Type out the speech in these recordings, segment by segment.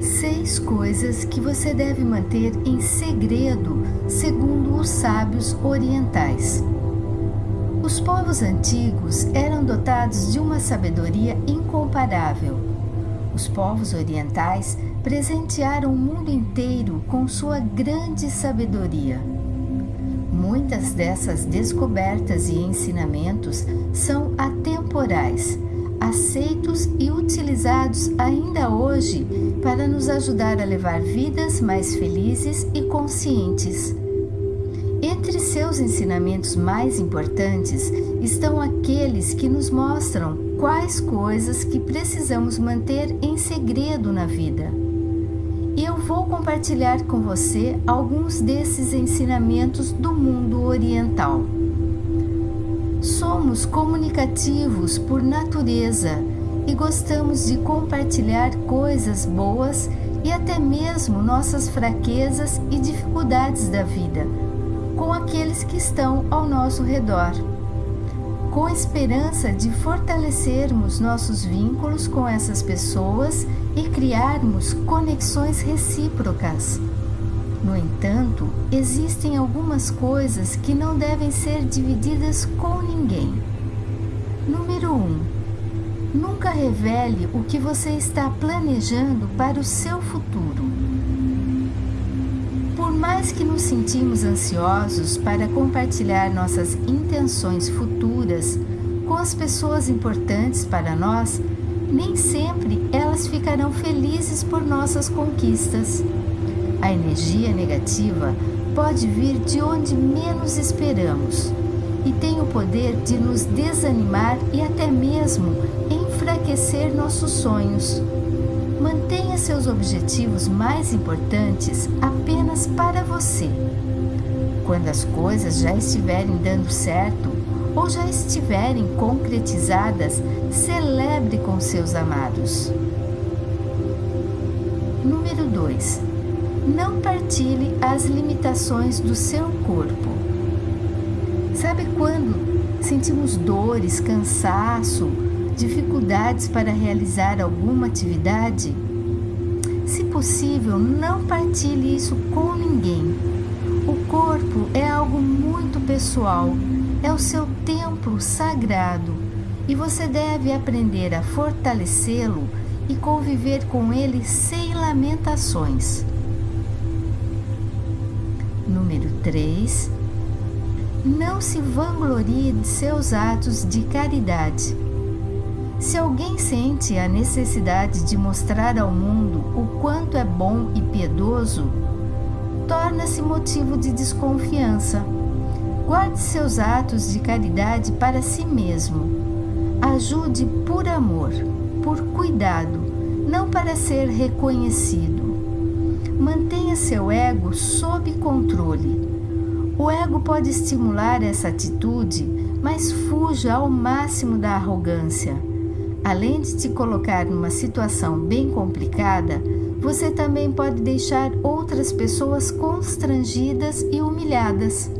Seis coisas que você deve manter em segredo, segundo os sábios orientais. Os povos antigos eram dotados de uma sabedoria incomparável. Os povos orientais presentearam o mundo inteiro com sua grande sabedoria. Muitas dessas descobertas e ensinamentos são atemporais aceitos e utilizados ainda hoje para nos ajudar a levar vidas mais felizes e conscientes. Entre seus ensinamentos mais importantes estão aqueles que nos mostram quais coisas que precisamos manter em segredo na vida. E eu vou compartilhar com você alguns desses ensinamentos do mundo oriental. Somos comunicativos por natureza e gostamos de compartilhar coisas boas e até mesmo nossas fraquezas e dificuldades da vida com aqueles que estão ao nosso redor, com esperança de fortalecermos nossos vínculos com essas pessoas e criarmos conexões recíprocas. No entanto, existem algumas coisas que não devem ser divididas com ninguém. Número 1. Um, nunca revele o que você está planejando para o seu futuro. Por mais que nos sentimos ansiosos para compartilhar nossas intenções futuras com as pessoas importantes para nós, nem sempre elas ficarão felizes por nossas conquistas. A energia negativa pode vir de onde menos esperamos e tem o poder de nos desanimar e até mesmo enfraquecer nossos sonhos. Mantenha seus objetivos mais importantes apenas para você. Quando as coisas já estiverem dando certo ou já estiverem concretizadas, celebre com seus amados. Número 2 não partilhe as limitações do seu corpo. Sabe quando sentimos dores, cansaço, dificuldades para realizar alguma atividade? Se possível, não partilhe isso com ninguém. O corpo é algo muito pessoal, é o seu templo sagrado e você deve aprender a fortalecê-lo e conviver com ele sem lamentações. Número 3. Não se vanglorie de seus atos de caridade. Se alguém sente a necessidade de mostrar ao mundo o quanto é bom e piedoso, torna-se motivo de desconfiança. Guarde seus atos de caridade para si mesmo. Ajude por amor, por cuidado, não para ser reconhecido. Mantenha seu ego sob controle. O ego pode estimular essa atitude, mas fuja ao máximo da arrogância. Além de te colocar numa situação bem complicada, você também pode deixar outras pessoas constrangidas e humilhadas.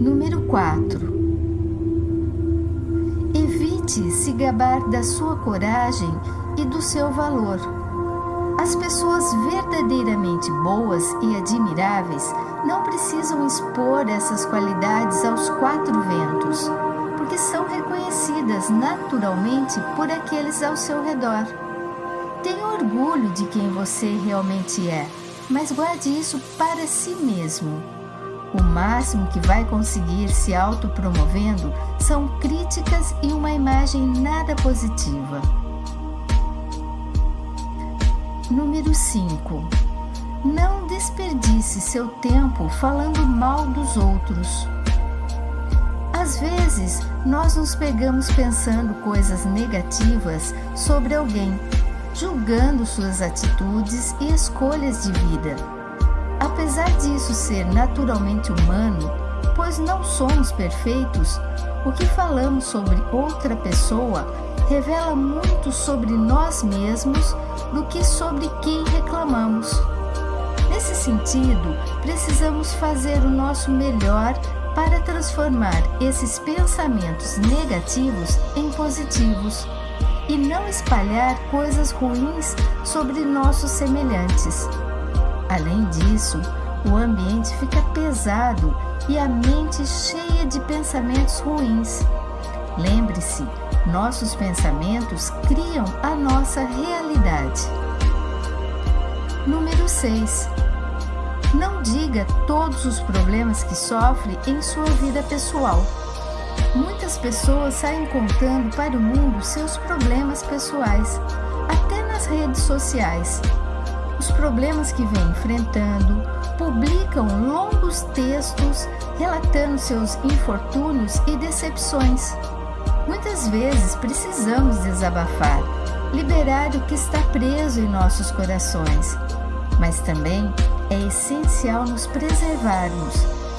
Número 4. Evite se gabar da sua coragem e do seu valor. As pessoas verdadeiramente boas e admiráveis não precisam expor essas qualidades aos quatro ventos, porque são reconhecidas naturalmente por aqueles ao seu redor. Tenha orgulho de quem você realmente é, mas guarde isso para si mesmo. O máximo que vai conseguir se autopromovendo são críticas e uma imagem nada positiva. Número 5. Não desperdice seu tempo falando mal dos outros. Às vezes, nós nos pegamos pensando coisas negativas sobre alguém, julgando suas atitudes e escolhas de vida. Apesar disso ser naturalmente humano, pois não somos perfeitos, o que falamos sobre outra pessoa revela muito sobre nós mesmos do que sobre quem reclamamos. Nesse sentido, precisamos fazer o nosso melhor para transformar esses pensamentos negativos em positivos. e não espalhar coisas ruins sobre nossos semelhantes. Além disso, o ambiente fica pesado e a mente cheia de pensamentos ruins. Lembre-se, nossos pensamentos criam a nossa realidade. Número 6. Não diga todos os problemas que sofre em sua vida pessoal. Muitas pessoas saem contando para o mundo seus problemas pessoais, até nas redes sociais. Os problemas que vêm enfrentando, publicam longos textos relatando seus infortúnios e decepções. Muitas vezes precisamos desabafar, liberar o que está preso em nossos corações, mas também é essencial nos preservarmos,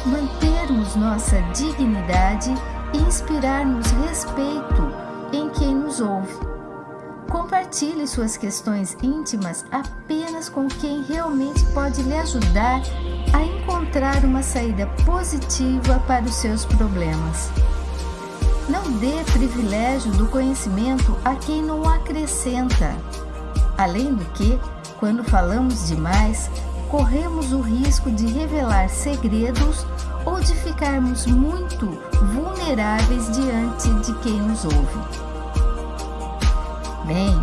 mantermos nossa dignidade e inspirarmos respeito em quem nos ouve. Compartilhe suas questões íntimas apenas com quem realmente pode lhe ajudar a encontrar uma saída positiva para os seus problemas. Não dê privilégio do conhecimento a quem não acrescenta. Além do que, quando falamos demais, corremos o risco de revelar segredos ou de ficarmos muito vulneráveis diante de quem nos ouve. Bem,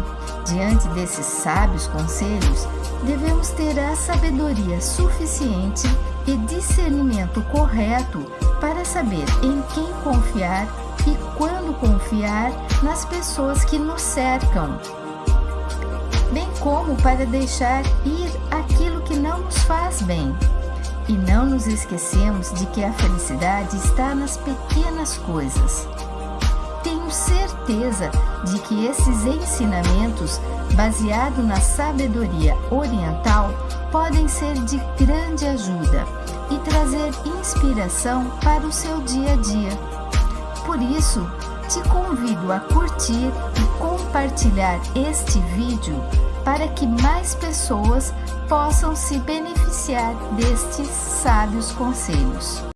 diante desses sábios conselhos, devemos ter a sabedoria suficiente e discernimento correto para saber em quem confiar e quando confiar nas pessoas que nos cercam como para deixar ir aquilo que não nos faz bem. E não nos esquecemos de que a felicidade está nas pequenas coisas. Tenho certeza de que esses ensinamentos, baseados na sabedoria oriental, podem ser de grande ajuda e trazer inspiração para o seu dia a dia. Por isso, te convido a curtir e compartilhar este vídeo para que mais pessoas possam se beneficiar destes sábios conselhos.